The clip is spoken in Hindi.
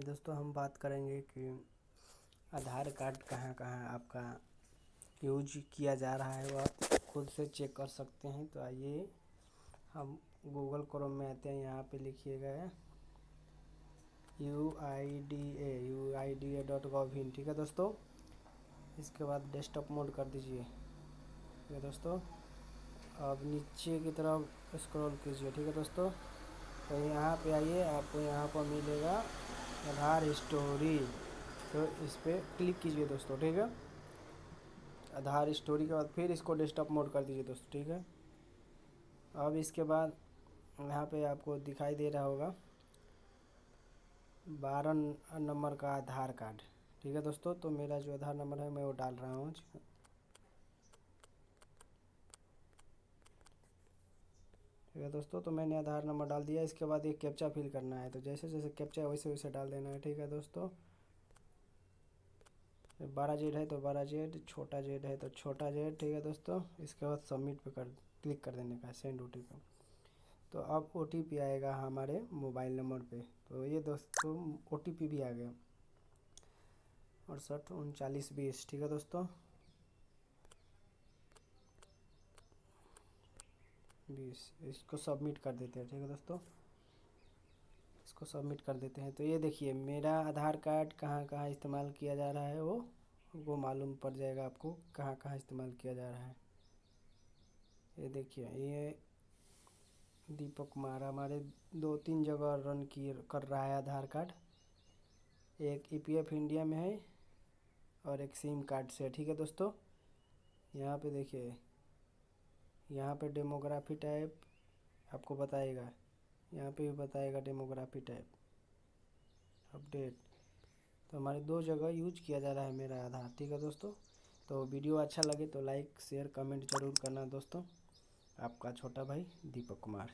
आज दोस्तों, हम बात करेंगे कि आधार कार्ड कहाँ कहाँ आपका यूज़ किया जा रहा है वह आप खुद से चेक कर सकते हैं। तो आइए, हम गूगल क्रोम में आते हैं। यहाँ पे लिखिएगा U I D A U I D A dot gov in ठीक है दोस्तों? इसके बाद डेस्कटॉप मोड कर दीजिए। ठीक है दोस्तों? अब नीचे की तरफ़ स्क्रॉल कीजिए, ठीक है दोस्तों? तो यहाँ पे आइए, आपको यहाँ पर मिलेगा आधार स्टोरी। तो इस पर क्लिक कीजिए दोस्तों, ठीक है? आधार स्टोरी के बाद फिर इसको डेस्कटॉप मोड कर दीजिए दोस्तों, ठीक है? अब इसके बाद यहाँ पे आपको दिखाई दे रहा होगा, बारह नंबर का आधार कार्ड, ठीक है दोस्तों? तो मेरा जो आधार नंबर है, मैं वो डाल रहा हूँ ठीक है दोस्तों तो मैंने आधार नंबर डाल दिया, इसके बाद एक कैप्चा फिल करना है। तो जैसे जैसे कैप्चा वैसे वैसे डाल देना है, ठीक है दोस्तों? बारह जेड है तो बारह जेड छोटा जेड है तो छोटा जेड ठीक है दोस्तों? इसके बाद सबमिट पे कर क्लिक कर देने का सेंड ओटीपी तो अब ओ आएगा हमारे मोबाइल नंबर पे। तो ये दोस्तों ओटीपी भी आ गया। अड़सठ, उनचालीस, बीस, ठीक है दोस्तों? बीस इसको सबमिट कर देते हैं, ठीक है दोस्तों? इसको सबमिट कर देते हैं। तो ये देखिए, मेरा आधार कार्ड कहाँ कहाँ इस्तेमाल किया जा रहा है वो वो मालूम पड़ जाएगा आपको, कहाँ कहाँ इस्तेमाल किया जा रहा है। ये देखिए, ये दीपक कुमार हमारे दो तीन जगह रन की, कर रहा है आधार कार्ड। एक ईपीएफ इंडिया में है और एक सिम कार्ड से ठीक है दोस्तों? यहाँ पे देखिए यहाँ पे डेमोग्राफी टाइप आपको बताएगा। यहाँ पे भी बताएगा डेमोग्राफी टाइप अपडेट तो हमारे दो जगह यूज़ किया जा रहा है मेरा आधार, ठीक है दोस्तों? तो वीडियो अच्छा लगे तो लाइक शेयर कमेंट ज़रूर करना दोस्तों। आपका छोटा भाई दीपक कुमार।